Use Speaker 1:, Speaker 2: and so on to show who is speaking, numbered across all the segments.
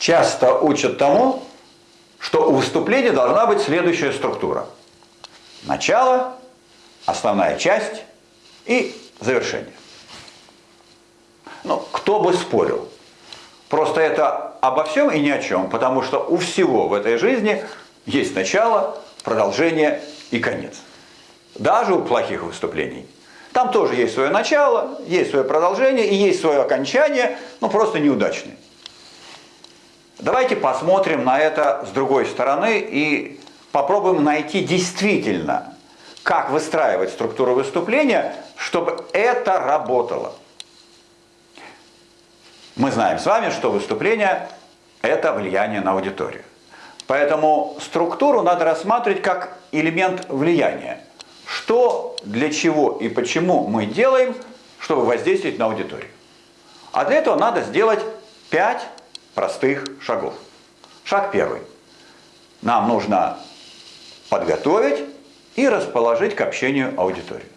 Speaker 1: часто учат тому, что у выступления должна быть следующая структура. Начало, основная часть и завершение. Ну, кто бы спорил. Просто это обо всем и ни о чем, потому что у всего в этой жизни есть начало, продолжение и конец. Даже у плохих выступлений. Там тоже есть свое начало, есть свое продолжение и есть свое окончание, но просто неудачное. Давайте посмотрим на это с другой стороны и попробуем найти действительно, как выстраивать структуру выступления, чтобы это работало. Мы знаем с вами, что выступление – это влияние на аудиторию. Поэтому структуру надо рассматривать как элемент влияния. Что, для чего и почему мы делаем, чтобы воздействовать на аудиторию. А для этого надо сделать 5 простых шагов. Шаг первый. Нам нужно подготовить и расположить к общению аудиторию.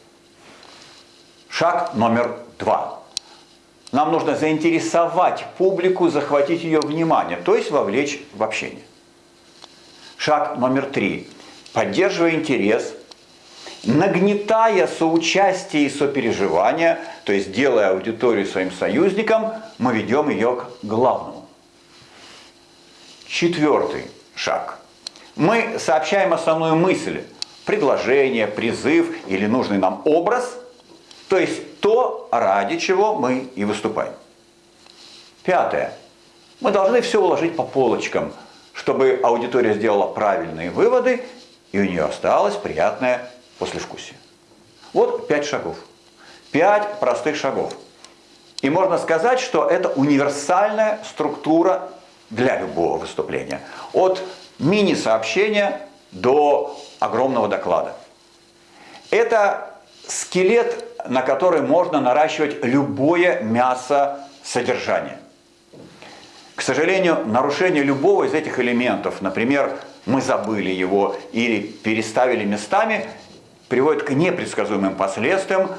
Speaker 1: Шаг номер два. Нам нужно заинтересовать публику, захватить ее внимание, то есть вовлечь в общение. Шаг номер три. Поддерживая интерес, нагнетая соучастие и сопереживание, то есть делая аудиторию своим союзником, мы ведем ее к главному. Четвертый шаг. Мы сообщаем основную мысль, предложение, призыв или нужный нам образ, то есть то, ради чего мы и выступаем. Пятое. Мы должны все уложить по полочкам – чтобы аудитория сделала правильные выводы, и у нее осталось приятное послевкусие. Вот пять шагов. Пять простых шагов. И можно сказать, что это универсальная структура для любого выступления. От мини-сообщения до огромного доклада. Это скелет, на который можно наращивать любое мясо содержания. К сожалению, нарушение любого из этих элементов, например, мы забыли его или переставили местами, приводит к непредсказуемым последствиям,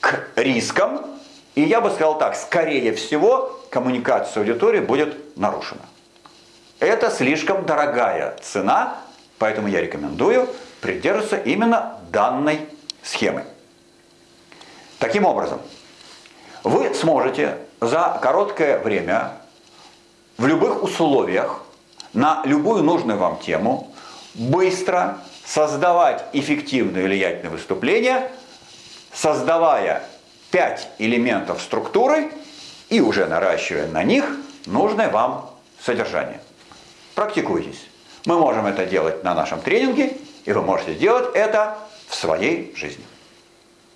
Speaker 1: к рискам, и я бы сказал так, скорее всего, коммуникация с аудиторией будет нарушена. Это слишком дорогая цена, поэтому я рекомендую придерживаться именно данной схемы. Таким образом, вы сможете за короткое время в любых условиях на любую нужную вам тему быстро создавать эффективное и влиятельное выступление, создавая пять элементов структуры и уже наращивая на них нужное вам содержание. Практикуйтесь. Мы можем это делать на нашем тренинге, и вы можете делать это в своей жизни.